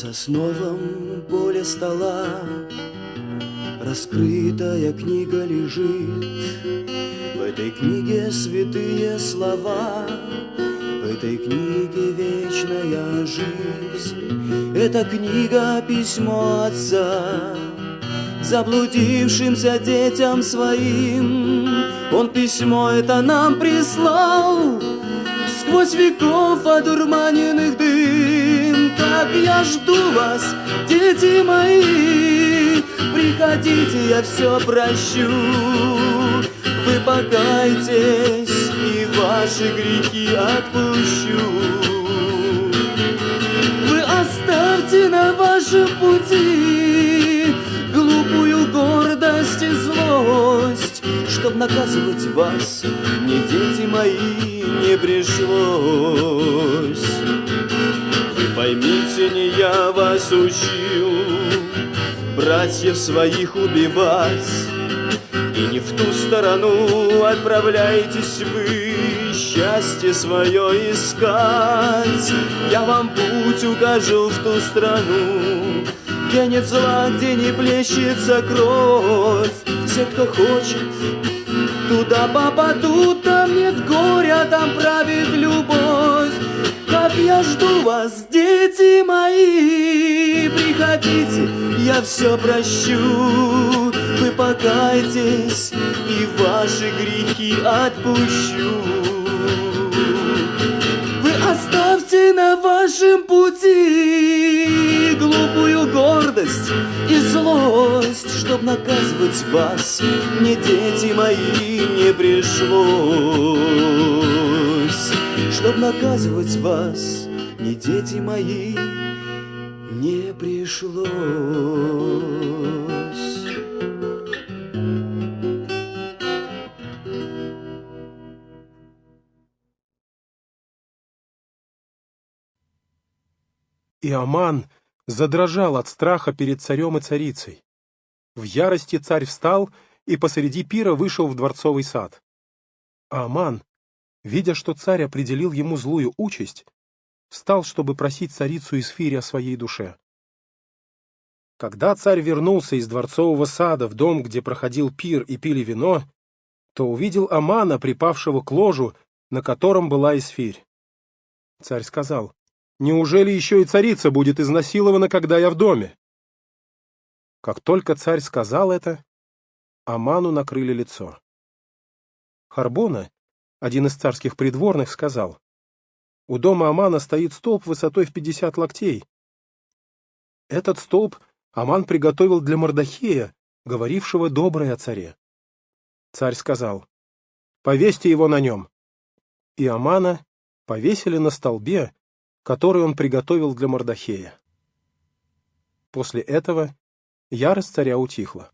Сосновом поле стола. Раскрытая книга лежит В этой книге святые слова. В этой книге вечная жизнь. Эта книга письмо отца Заблудившимся детям своим. Он письмо это нам прислал Сквозь веков одурманенных дым Как я жду вас, дети мои Приходите, я все прощу. Вы покайтесь, и ваши грехи отпущу. Вы оставьте на вашем пути Глупую гордость и злость Чтоб наказывать вас, мне, дети мои, не пришлось поймите, не я вас учил Братьев своих убивать. И не в ту сторону отправляетесь вы Счастье свое искать. Я вам путь укажу в ту страну Где нет зла, где не плещется кровь. Все, кто хочет, Туда попадут, жду вас, дети мои, приходите, я все прощу. Вы покайтесь, и ваши грехи отпущу. Вы оставьте на вашем пути глупую гордость и злость, чтоб наказывать вас, мне, дети мои, не пришлось. Чтоб наказывать вас, мне, дети мои, не пришлось. И Аман задрожал от страха перед царем и царицей. В ярости царь встал и посреди пира вышел в дворцовый сад. А Аман, видя, что царь определил ему злую участь, встал, чтобы просить царицу Исфири о своей душе. Когда царь вернулся из дворцового сада в дом, где проходил пир и пили вино, то увидел Амана, припавшего к ложу, на котором была Исфирь. Царь сказал, Неужели еще и царица будет изнасилована, когда я в доме? Как только царь сказал это, Аману накрыли лицо. Харбона, один из царских придворных, сказал, «У дома Амана стоит столб высотой в пятьдесят локтей. Этот столб Аман приготовил для Мордахея, говорившего доброе о царе. Царь сказал, «Повесьте его на нем». И Амана повесили на столбе, который он приготовил для Мордахея. После этого ярость царя утихла.